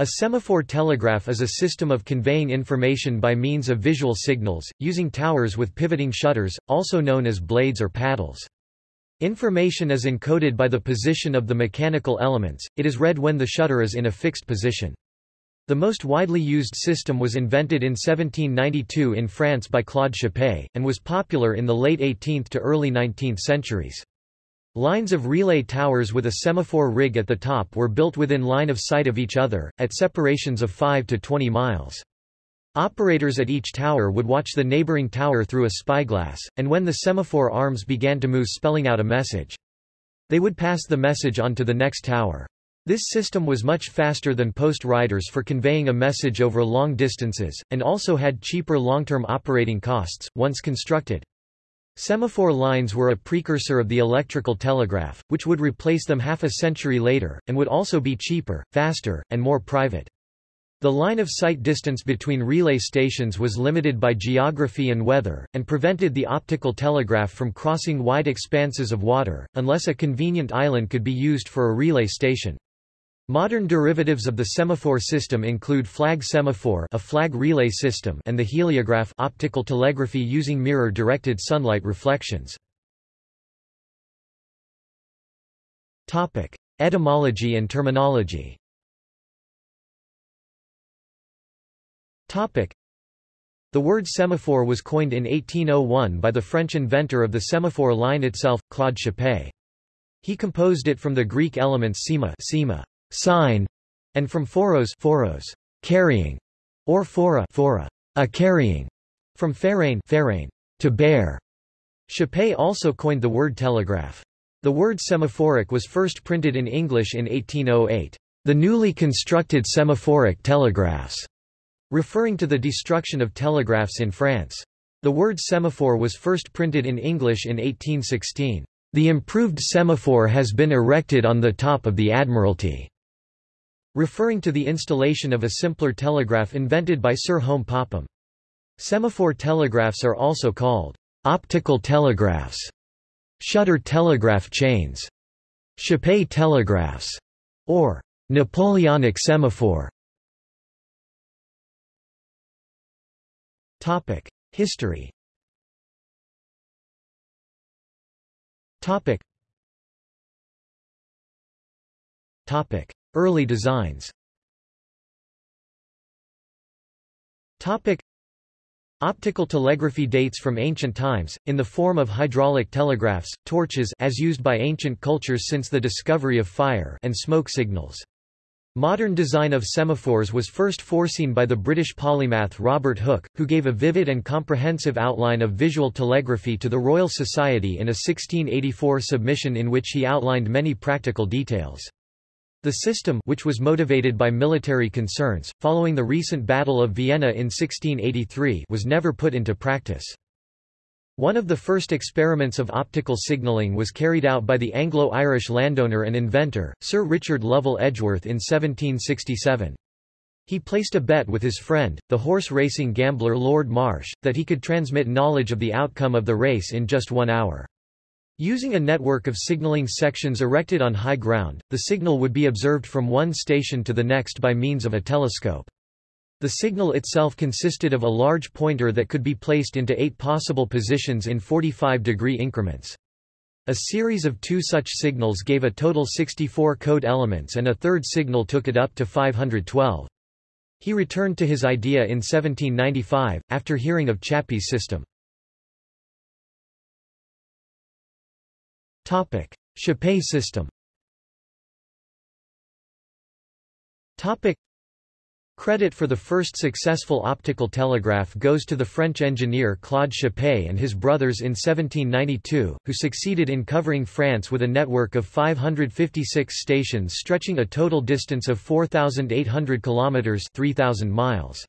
A semaphore telegraph is a system of conveying information by means of visual signals, using towers with pivoting shutters, also known as blades or paddles. Information is encoded by the position of the mechanical elements, it is read when the shutter is in a fixed position. The most widely used system was invented in 1792 in France by Claude Chappe, and was popular in the late 18th to early 19th centuries. Lines of relay towers with a semaphore rig at the top were built within line of sight of each other, at separations of 5 to 20 miles. Operators at each tower would watch the neighboring tower through a spyglass, and when the semaphore arms began to move spelling out a message. They would pass the message on to the next tower. This system was much faster than post riders for conveying a message over long distances, and also had cheaper long-term operating costs, once constructed. Semaphore lines were a precursor of the electrical telegraph, which would replace them half a century later, and would also be cheaper, faster, and more private. The line of sight distance between relay stations was limited by geography and weather, and prevented the optical telegraph from crossing wide expanses of water, unless a convenient island could be used for a relay station. Modern derivatives of the semaphore system include flag semaphore a flag relay system and the heliograph optical telegraphy using mirror-directed sunlight reflections. Topic: Etymology and terminology. Topic: The word semaphore was coined in 1801 by the French inventor of the semaphore line itself, Claude Chappe. He composed it from the Greek elements sema, sema sign, and from foros, phoros carrying, or phora, phora a carrying, from pherein, pherein to bear. Chappe also coined the word telegraph. The word semaphoric was first printed in English in 1808. The newly constructed semaphoric telegraphs, referring to the destruction of telegraphs in France. The word semaphore was first printed in English in 1816. The improved semaphore has been erected on the top of the Admiralty referring to the installation of a simpler telegraph invented by Sir Home Popham. Semaphore telegraphs are also called optical telegraphs, shutter telegraph chains, Chappe telegraphs, or Napoleonic semaphore. Topic: History. Topic. Topic: Early designs Topic. Optical telegraphy dates from ancient times, in the form of hydraulic telegraphs, torches as used by ancient cultures since the discovery of fire and smoke signals. Modern design of semaphores was first foreseen by the British polymath Robert Hooke, who gave a vivid and comprehensive outline of visual telegraphy to the Royal Society in a 1684 submission in which he outlined many practical details. The system which was motivated by military concerns, following the recent Battle of Vienna in 1683 was never put into practice. One of the first experiments of optical signalling was carried out by the Anglo-Irish landowner and inventor, Sir Richard Lovell Edgeworth in 1767. He placed a bet with his friend, the horse-racing gambler Lord March, that he could transmit knowledge of the outcome of the race in just one hour. Using a network of signaling sections erected on high ground, the signal would be observed from one station to the next by means of a telescope. The signal itself consisted of a large pointer that could be placed into eight possible positions in 45-degree increments. A series of two such signals gave a total 64 code elements and a third signal took it up to 512. He returned to his idea in 1795, after hearing of Chappe's system. Topic: Chappe system. Topic: Credit for the first successful optical telegraph goes to the French engineer Claude Chappe and his brothers in 1792, who succeeded in covering France with a network of 556 stations stretching a total distance of 4,800 kilometers (3,000 miles).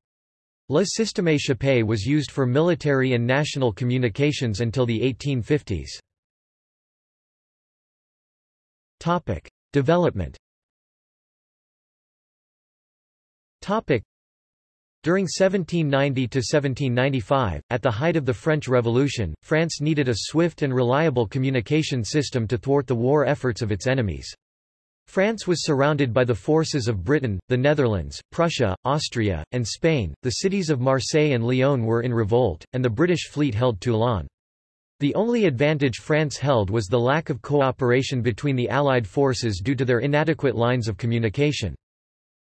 Le Système Chappe was used for military and national communications until the 1850s. Topic. Development Topic. During 1790 to 1795, at the height of the French Revolution, France needed a swift and reliable communication system to thwart the war efforts of its enemies. France was surrounded by the forces of Britain, the Netherlands, Prussia, Austria, and Spain. The cities of Marseille and Lyon were in revolt, and the British fleet held Toulon. The only advantage France held was the lack of cooperation between the Allied forces due to their inadequate lines of communication.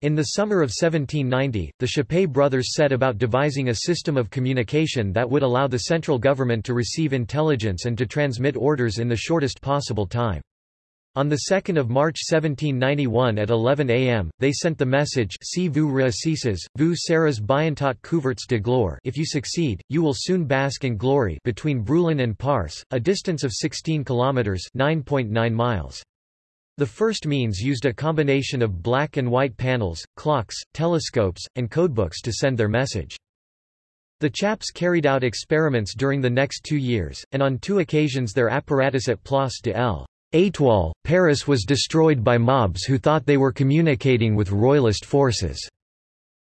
In the summer of 1790, the Chappe brothers set about devising a system of communication that would allow the central government to receive intelligence and to transmit orders in the shortest possible time. On 2 March 1791 at 11 am, they sent the message si vous réussissez, vous serez bientôt couverts de gloire if you succeed, you will soon bask in glory between Brûlon and Parcé, a distance of 16 kilometres 9.9 miles. The first means used a combination of black and white panels, clocks, telescopes, and codebooks to send their message. The Chappes carried out experiments during the next two years, and on two occasions their apparatus at Place de l'Étoile, Paris was destroyed by mobs who thought they were communicating with royalist forces.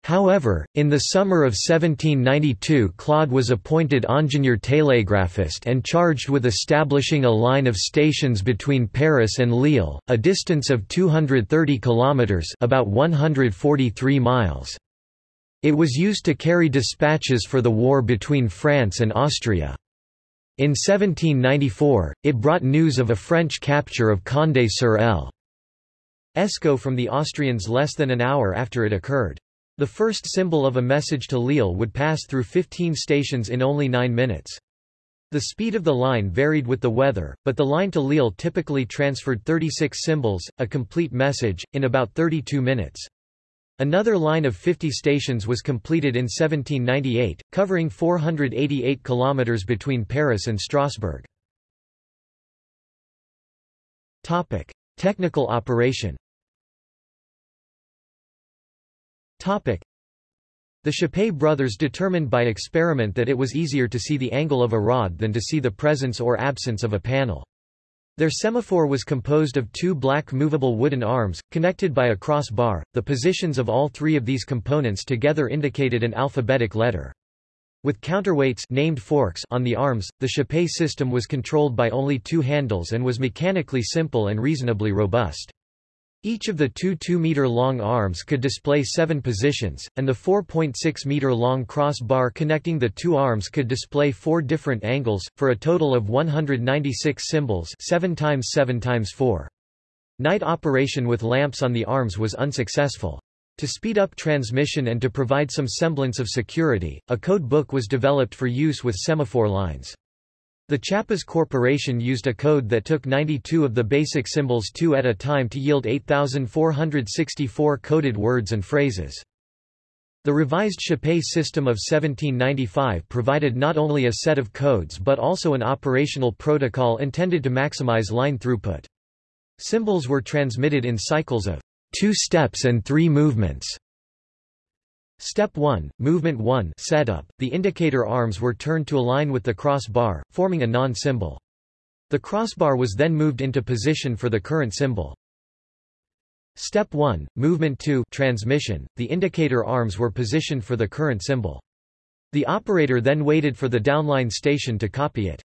However, in the summer of 1792 Claude was appointed ingénieur télégraphiste and charged with establishing a line of stations between Paris and Lille, a distance of 230 kilometers, about 143 miles. It was used to carry dispatches for the war between France and Austria. In 1794, it brought news of a French capture of Condé-sur Escaut from the Austrians less than an hour after it occurred. The first symbol of a message to Lille would pass through 15 stations in only 9 minutes. The speed of the line varied with the weather, but the line to Lille typically transferred 36 symbols, a complete message, in about 32 minutes. Another line of 50 stations was completed in 1798, covering 488 kilometers between Paris and Strasbourg. Topic: Technical operation. Topic. The Chappe brothers determined by experiment that it was easier to see the angle of a rod than to see the presence or absence of a panel. Their semaphore was composed of two black movable wooden arms, connected by a cross bar. The positions of all three of these components together indicated an alphabetic letter. With counterweights named forks on the arms, the Chappe system was controlled by only two handles and was mechanically simple and reasonably robust. Each of the two 2-meter-long arms could display seven positions, and the 4.6-meter-long crossbar connecting the two arms could display four different angles, for a total of 196 symbols 7 times 7 times 4. Night operation with lamps on the arms was unsuccessful. To speed up transmission and to provide some semblance of security, a code book was developed for use with semaphore lines. The Chappas Corporation used a code that took 92 of the basic symbols two at a time to yield 8,464 coded words and phrases. The revised Chappe system of 1795 provided not only a set of codes but also an operational protocol intended to maximize line throughput. Symbols were transmitted in cycles of two steps and three movements. Step 1, Movement 1 setup, the indicator arms were turned to align with the crossbar, forming a non-symbol. The crossbar was then moved into position for the current symbol. Step 1, Movement 2 transmission, the indicator arms were positioned for the current symbol. The operator then waited for the downline station to copy it.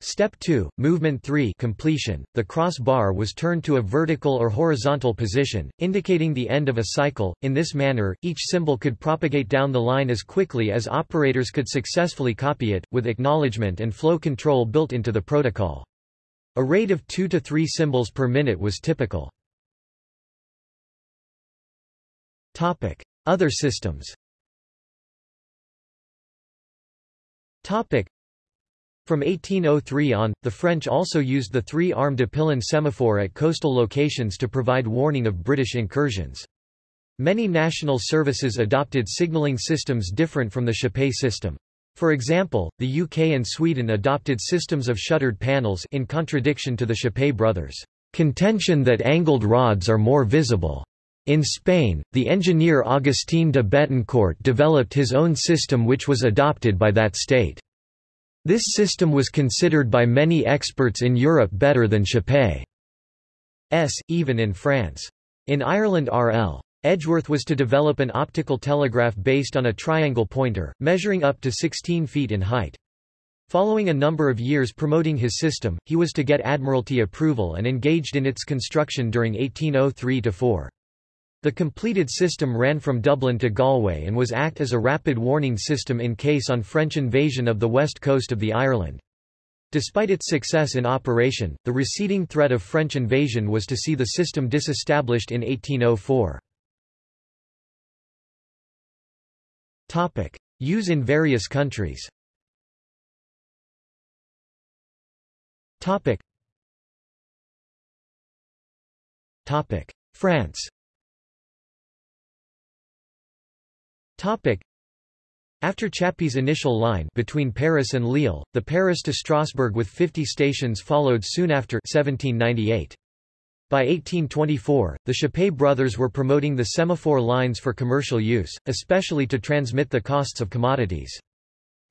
Step 2, Movement 3 completion, the cross bar was turned to a vertical or horizontal position, indicating the end of a cycle. In this manner, each symbol could propagate down the line as quickly as operators could successfully copy it, with acknowledgement and flow control built into the protocol. A rate of 2 to 3 symbols per minute was typical. Other systems from 1803 on, the French also used the three-arm Depillon semaphore at coastal locations to provide warning of British incursions. Many national services adopted signalling systems different from the Chappe system. For example, the UK and Sweden adopted systems of shuttered panels in contradiction to the Chappe brothers' contention that angled rods are more visible. In Spain, the engineer Agustín de Betancourt developed his own system which was adopted by that state. This system was considered by many experts in Europe better than Chappe's, even in France. In Ireland R.L. Edgeworth was to develop an optical telegraph based on a triangle pointer, measuring up to 16 feet in height. Following a number of years promoting his system, he was to get Admiralty approval and engaged in its construction during 1803–4. The completed system ran from Dublin to Galway and was act as a rapid warning system in case on French invasion of the west coast of the Ireland. Despite its success in operation, the receding threat of French invasion was to see the system disestablished in 1804. Use in various countries Topic. Topic. France Topic. After Chappe's initial line between Paris and Lille, the Paris to Strasbourg with 50 stations followed soon after 1798. By 1824, the Chappe brothers were promoting the semaphore lines for commercial use, especially to transmit the costs of commodities.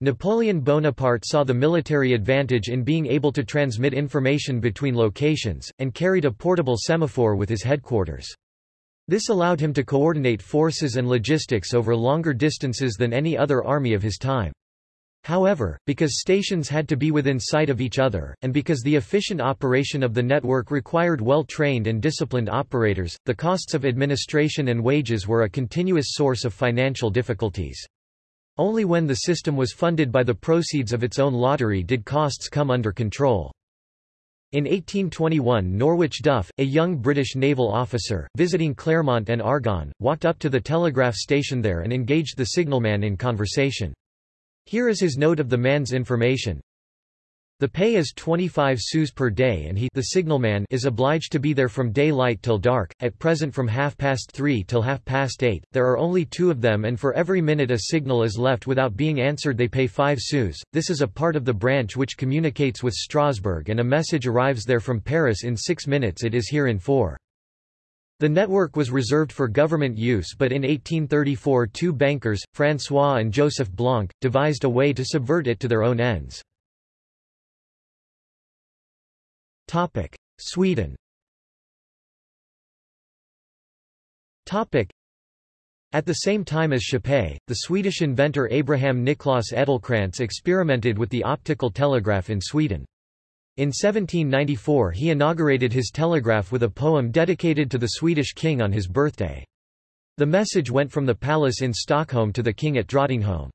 Napoleon Bonaparte saw the military advantage in being able to transmit information between locations, and carried a portable semaphore with his headquarters. This allowed him to coordinate forces and logistics over longer distances than any other army of his time. However, because stations had to be within sight of each other, and because the efficient operation of the network required well-trained and disciplined operators, the costs of administration and wages were a continuous source of financial difficulties. Only when the system was funded by the proceeds of its own lottery did costs come under control. In 1821 Norwich Duff, a young British naval officer, visiting Clermont-en-Argonne, walked up to the telegraph station there and engaged the signalman in conversation. Here is his note of the man's information. The pay is 25 sous per day and he the signalman is obliged to be there from daylight till dark, at present from half past three till half past eight, there are only two of them and for every minute a signal is left without being answered they pay 5 sous, this is a part of the branch which communicates with Strasbourg and a message arrives there from Paris in 6 minutes it is here in 4. The network was reserved for government use but in 1834 two bankers, François and Joseph Blanc, devised a way to subvert it to their own ends. Topic: Sweden. Topic: At the same time as Chappe, the Swedish inventor Abraham Niclas Edelcrantz experimented with the optical telegraph in Sweden. In 1794 he inaugurated his telegraph with a poem dedicated to the Swedish king on his birthday. The message went from the palace in Stockholm to the king at Drottningholm.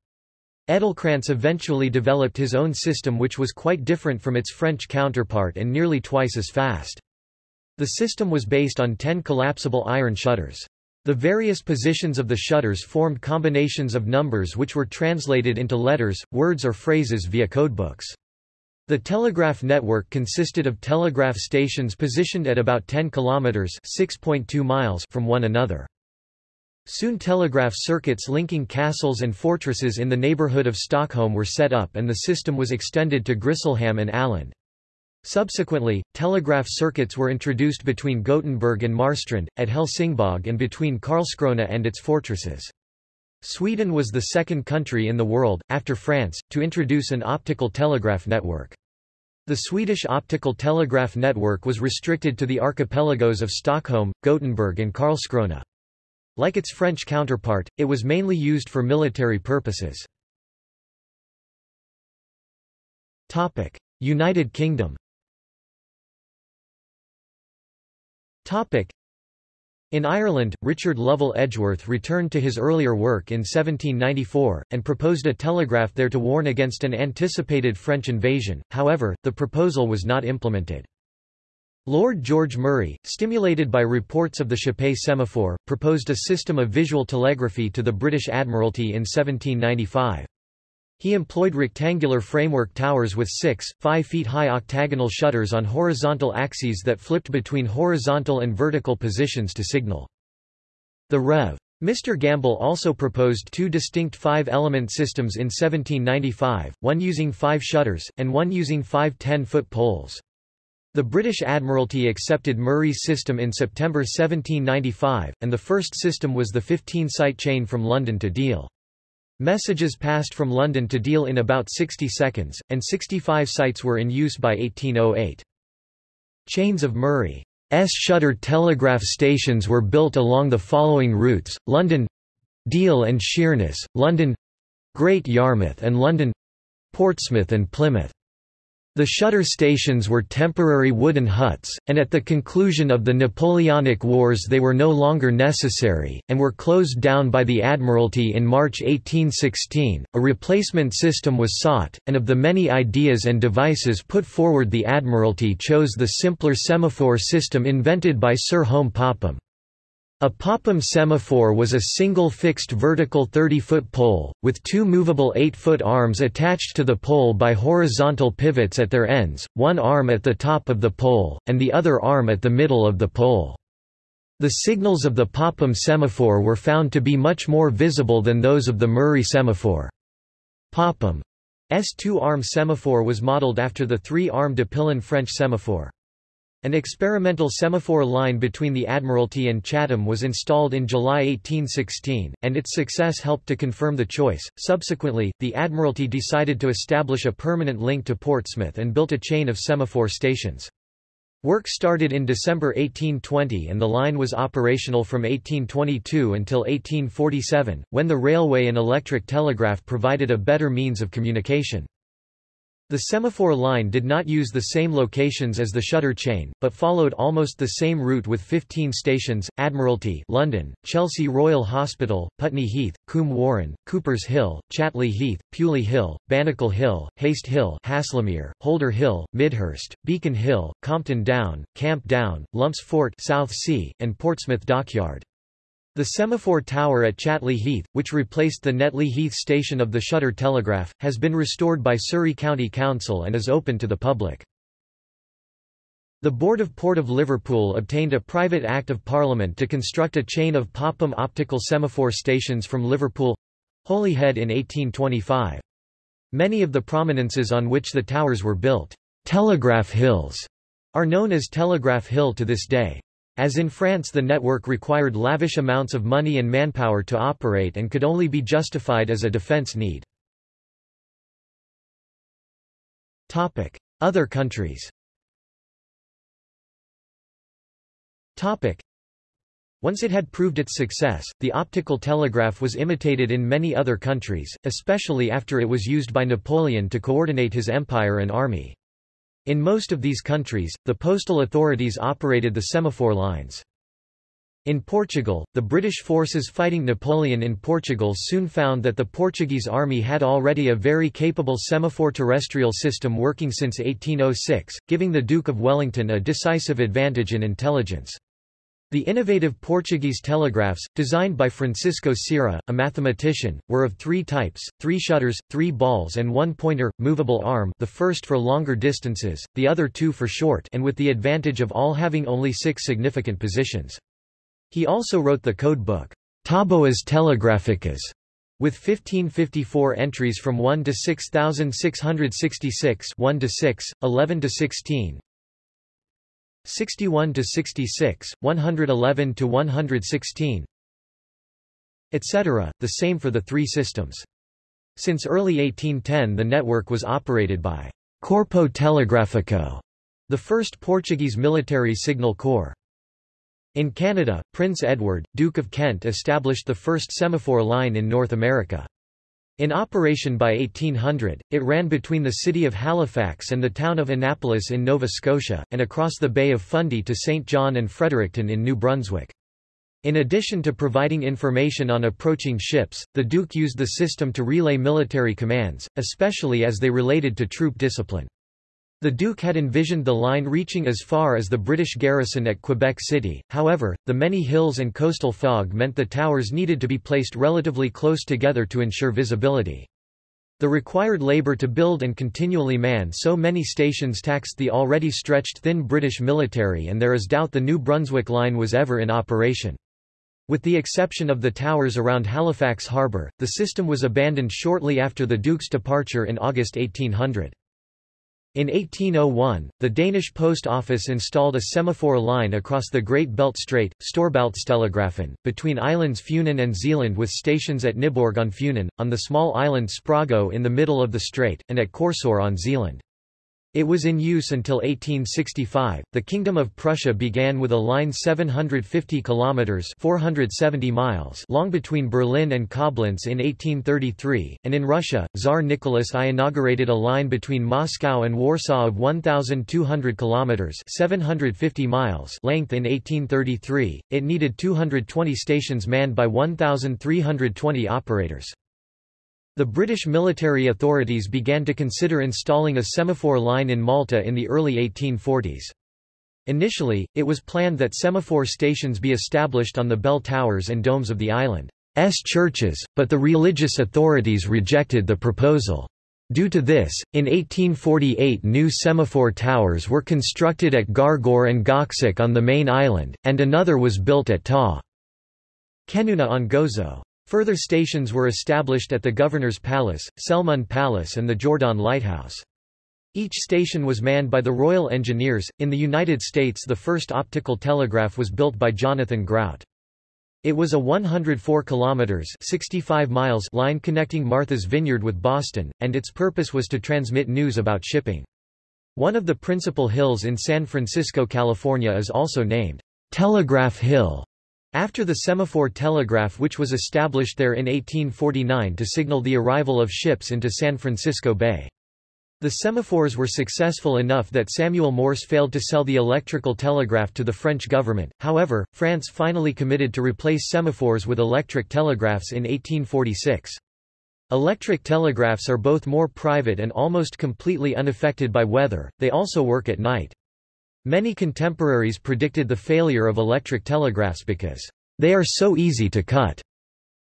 Edelcrantz eventually developed his own system which was quite different from its French counterpart and nearly twice as fast. The system was based on ten collapsible iron shutters. The various positions of the shutters formed combinations of numbers which were translated into letters, words or phrases via codebooks. The telegraph network consisted of telegraph stations positioned at about 10 kilometers (6.2 miles) from one another. Soon telegraph circuits linking castles and fortresses in the neighbourhood of Stockholm were set up and the system was extended to Grisslehamn and Åland. Subsequently, telegraph circuits were introduced between Gothenburg and Marstrand, at Helsingborg and between Karlskrona and its fortresses. Sweden was the second country in the world, after France, to introduce an optical telegraph network. The Swedish optical telegraph network was restricted to the archipelagos of Stockholm, Gothenburg and Karlskrona. Like its French counterpart, it was mainly used for military purposes. Topic: United Kingdom Topic: in Ireland, Richard Lovell Edgeworth returned to his earlier work in 1794, and proposed a telegraph there to warn against an anticipated French invasion, however, the proposal was not implemented. Lord George Murray, stimulated by reports of the Chappe semaphore, proposed a system of visual telegraphy to the British Admiralty in 1795. He employed rectangular framework towers with six, five feet high octagonal shutters on horizontal axes that flipped between horizontal and vertical positions to signal. The Rev. Mr. Gamble also proposed two distinct five-element systems in 1795, one using five shutters, and one using five 10-foot poles. The British Admiralty accepted Murray's system in September 1795, and the first system was the 15-site chain from London to Deal. Messages passed from London to Deal in about 60 seconds, and 65 sites were in use by 1808. Chains of Murray's shuttered telegraph stations were built along the following routes, London Deal and Sheerness, London Great Yarmouth and London Portsmouth and Plymouth. The shutter stations were temporary wooden huts, and at the conclusion of the Napoleonic Wars they were no longer necessary, and were closed down by the Admiralty in March 1816. A replacement system was sought, and of the many ideas and devices put forward, the Admiralty chose the simpler semaphore system invented by Sir Home Popham. A Popham semaphore was a single fixed vertical 30-foot pole, with two movable 8-foot arms attached to the pole by horizontal pivots at their ends, one arm at the top of the pole, and the other arm at the middle of the pole. The signals of the Popham semaphore were found to be much more visible than those of the Murray semaphore. Popham's two-arm semaphore was modeled after the three-arm Depillon French semaphore. An experimental semaphore line between the Admiralty and Chatham was installed in July 1816, and its success helped to confirm the choice. Subsequently, the Admiralty decided to establish a permanent link to Portsmouth and built a chain of semaphore stations. Work started in December 1820 and the line was operational from 1822 until 1847, when the railway and electric telegraph provided a better means of communication. The semaphore line did not use the same locations as the shutter chain, but followed almost the same route with 15 stations, Admiralty London, Chelsea Royal Hospital, Putney Heath, Coombe Warren, Cooper's Hill, Chatley Heath, Pewley Hill, Bannicle Hill, Haste Hill Haslemere, Holder Hill, Midhurst, Beacon Hill, Compton Down, Camp Down, Lumps Fort Southsea, and Portsmouth Dockyard. The semaphore tower at Chatley Heath, which replaced the Netley Heath station of the Shutter Telegraph, has been restored by Surrey County Council and is open to the public. The Board of Port of Liverpool obtained a private Act of Parliament to construct a chain of Popham optical semaphore stations from Liverpool—Holyhead in 1825. Many of the prominences on which the towers were built, Telegraph Hills, are known as Telegraph Hill to this day. As in France the network required lavish amounts of money and manpower to operate and could only be justified as a defense need. Other countries once it had proved its success, the optical telegraph was imitated in many other countries, especially after it was used by Napoleon to coordinate his empire and army. In most of these countries, the postal authorities operated the semaphore lines. In Portugal, the British forces fighting Napoleon in Portugal soon found that the Portuguese army had already a very capable semaphore terrestrial system working since 1806, giving the Duke of Wellington a decisive advantage in intelligence. The innovative Portuguese telegraphs, designed by Francisco Ciera, a mathematician, were of three types, three shutters, three balls and one pointer, movable arm the first for longer distances, the other two for short and with the advantage of all having only six significant positions. He also wrote the code book, Taboas Telegraphicas, with 1554 entries from 1 to 6666 1 to 6, 11 to 16, 61 to 66, 111 to 116, etc., the same for the three systems. Since early 1810 the network was operated by Corpo Telegráfico, the first Portuguese military signal corps. In Canada, Prince Edward, Duke of Kent established the first semaphore line in North America. In operation by 1800, it ran between the city of Halifax and the town of Annapolis in Nova Scotia, and across the Bay of Fundy to St. John and Fredericton in New Brunswick. In addition to providing information on approaching ships, the Duke used the system to relay military commands, especially as they related to troop discipline. The Duke had envisioned the line reaching as far as the British garrison at Quebec City, however, the many hills and coastal fog meant the towers needed to be placed relatively close together to ensure visibility. The required labour to build and continually man so many stations taxed the already stretched thin British military and there is doubt the New Brunswick line was ever in operation. With the exception of the towers around Halifax harbour, the system was abandoned shortly after the Duke's departure in August 1800. In 1801, the Danish Post Office installed a semaphore line across the Great Belt Strait, Storebæltstelegrafen, between islands Funen and Zealand with stations at Nyborg on Funen, on the small island Sprogø in the middle of the strait, and at Korsør on Zealand. It was in use until 1865. The Kingdom of Prussia began with a line 750 kilometers (470 miles) long between Berlin and Koblenz in 1833, and in Russia, Tsar Nicholas I inaugurated a line between Moscow and Warsaw of 1200 kilometers (750 miles) length in 1833. It needed 220 stations manned by 1320 operators. The British military authorities began to consider installing a semaphore line in Malta in the early 1840s. Initially, it was planned that semaphore stations be established on the bell towers and domes of the island's churches, but the religious authorities rejected the proposal. Due to this, in 1848 new semaphore towers were constructed at Gargor and Goksik on the main island, and another was built at Ta. Kenuna on Gozo. Further stations were established at the Governor's Palace, Selmun Palace and the Giordan Lighthouse. Each station was manned by the Royal Engineers. In the United States, the first optical telegraph was built by Jonathan Grout. It was a 104 kilometers 65 miles line connecting Martha's Vineyard with Boston, and its purpose was to transmit news about shipping. One of the principal hills in San Francisco, California is also named Telegraph Hill. After the semaphore telegraph which was established there in 1849 to signal the arrival of ships into San Francisco Bay. The semaphores were successful enough that Samuel Morse failed to sell the electrical telegraph to the French government, however, France finally committed to replace semaphores with electric telegraphs in 1846. Electric telegraphs are both more private and almost completely unaffected by weather, they also work at night. Many contemporaries predicted the failure of electric telegraphs because they are so easy to cut.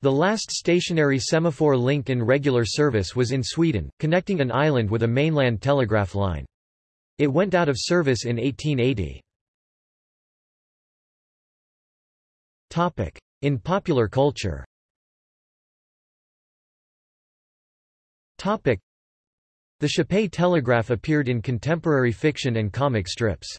The last stationary semaphore link in regular service was in Sweden, connecting an island with a mainland telegraph line. It went out of service in 1880. Topic: In popular culture. Topic: The Chappe telegraph appeared in contemporary fiction and comic strips.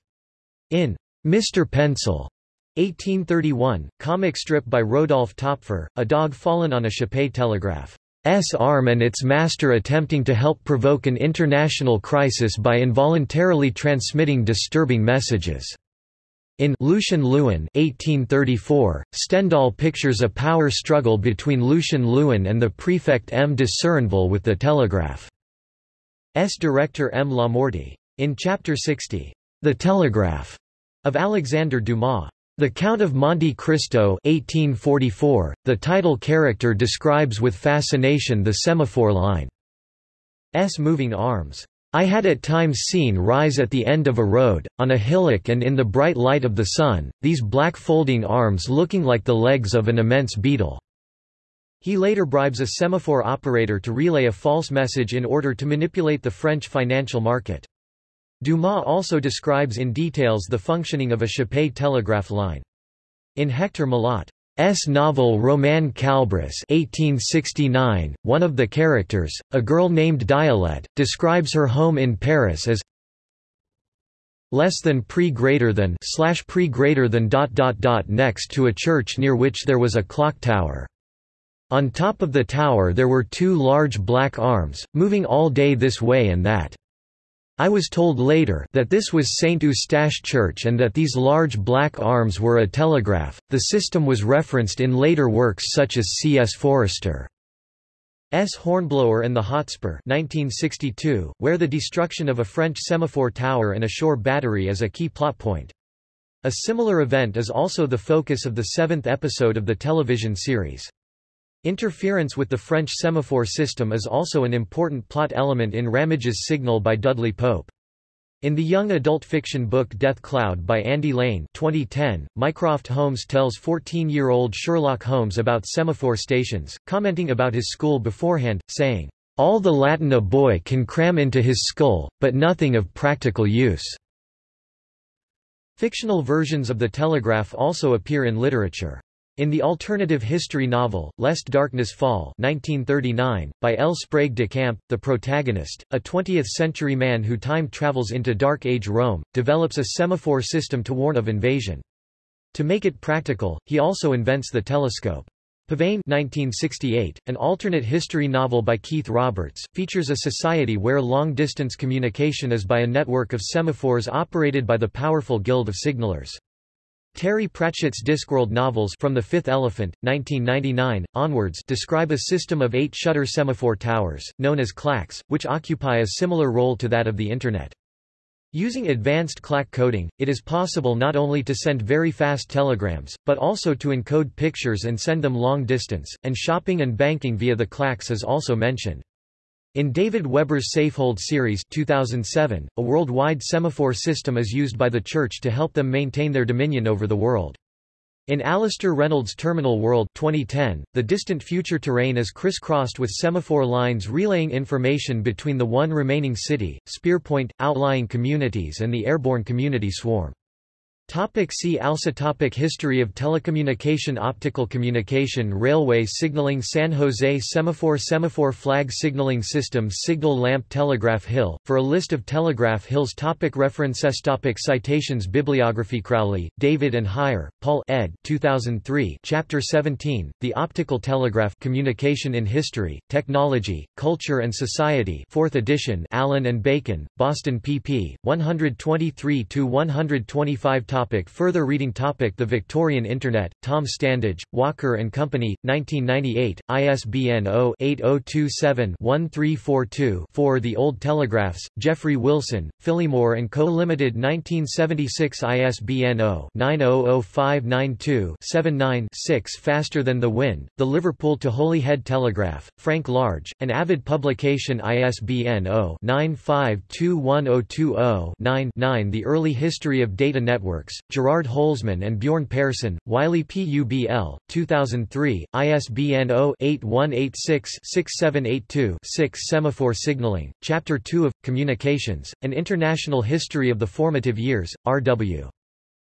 In Mr. Pencil, 1831, comic strip by Rodolphe Töpffer, a dog fallen on a Chappe telegraph. S arm and its master attempting to help provoke an international crisis by involuntarily transmitting disturbing messages. In Lucien Leuwen 1834, Stendhal pictures a power struggle between Lucien Leuwen and the prefect M. de Serinville with the telegraph's director M. Lamorty. In Chapter 60, the Telegraph of Alexandre Dumas. The Count of Monte Cristo 1844, the title character describes with fascination the semaphore line. S moving arms. I had at times seen rise at the end of a road, on a hillock and in the bright light of the sun, these black folding arms looking like the legs of an immense beetle. He later bribes a semaphore operator to relay a false message in order to manipulate the French financial market. Dumas also describes in details the functioning of a Chappe telegraph line. In Hector Malot's novel Romain Kalbris 1869, one of the characters, a girl named Dielette, describes her home in Paris as less than pre greater than slash pre greater than dot dot dot next to a church near which there was a clock tower. On top of the tower there were two large black arms, moving all day this way and that. I was told later that this was St. Eustache Church and that these large black arms were a telegraph. The system was referenced in later works such as C. S. Forester. S. Hornblower and the Hotspur 1962, where the destruction of a French semaphore tower and a shore battery is a key plot point. A similar event is also the focus of the seventh episode of the television series. Interference with the French semaphore system is also an important plot element in Ramage's Signal by Dudley Pope. In the young adult fiction book Death Cloud by Andy Lane 2010, Mycroft Holmes tells 14-year-old Sherlock Holmes about semaphore stations, commenting about his school beforehand, saying, "...all the Latin a boy can cram into his skull, but nothing of practical use." Fictional versions of the telegraph also appear in literature. In the alternative history novel, Lest Darkness Fall 1939, by L. Sprague de Camp, the protagonist, a 20th-century man who time travels into Dark Age Rome, develops a semaphore system to warn of invasion. To make it practical, he also invents the telescope. Pavane 1968, an alternate history novel by Keith Roberts, features a society where long-distance communication is by a network of semaphores operated by the powerful Guild of Signalers. Terry Pratchett's Discworld novels From the Fifth Elephant, 1999, onwards describe a system of eight shutter semaphore towers, known as clacks, which occupy a similar role to that of the Internet. Using advanced clack coding, it is possible not only to send very fast telegrams, but also to encode pictures and send them long distance, and shopping and banking via the clacks is also mentioned. In David Weber's Safehold series 2007, a worldwide semaphore system is used by the Church to help them maintain their dominion over the world. In Alastair Reynolds' Terminal World 2010, the distant future terrain is crisscrossed with semaphore lines relaying information between the one remaining city, Spearpoint, outlying communities and the airborne community swarm. Topic see also topic History of telecommunication Optical communication Railway signaling San Jose Semaphore Semaphore flag signaling system Signal lamp Telegraph Hill, for a list of telegraph hills topic References topic Citations Bibliography Crowley, David and Heyer, Paul ed. 2003 Chapter 17, The Optical Telegraph Communication in History, Technology, Culture and Society 4th edition Allyn and Bacon, Boston pp. 123-125 Topic further reading topic The Victorian Internet, Tom Standage, Walker and Company, 1998, ISBN 0-8027-1342-4 The Old Telegraphs, Jeffrey Wilson, Phillimore & Co. Limited 1976 ISBN 0-900592-79-6 Faster Than the Wind, The Liverpool to Holyhead Telegraph, Frank Large, an avid publication ISBN 0-9521020-9 The Early History of Data Gerard Holzmann and Bjorn Pehrson, Wiley Publ, 2003, ISBN 0-8186-6782-6 Semaphore Signaling, Chapter 2 of, Communications, An International History of the Formative Years, R.W.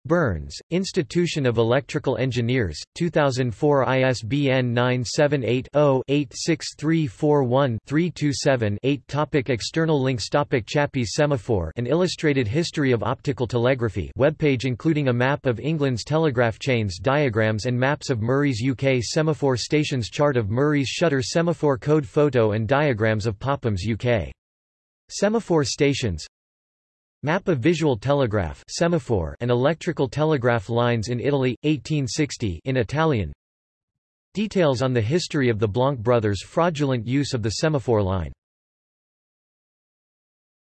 Burns, Institution of Electrical Engineers, 2004 ISBN 978-0-86341-327-8 Topic External links Topic Chappe's Semaphore An Illustrated History of Optical Telegraphy webpage including a map of England's telegraph chains diagrams and maps of Murray's UK semaphore stations Chart of Murray's shutter semaphore code photo and diagrams of Popham's UK Semaphore stations Map of visual telegraph semaphore and electrical telegraph lines in Italy, 1860 in Italian. Details on the history of the Blanc brothers' fraudulent use of the semaphore line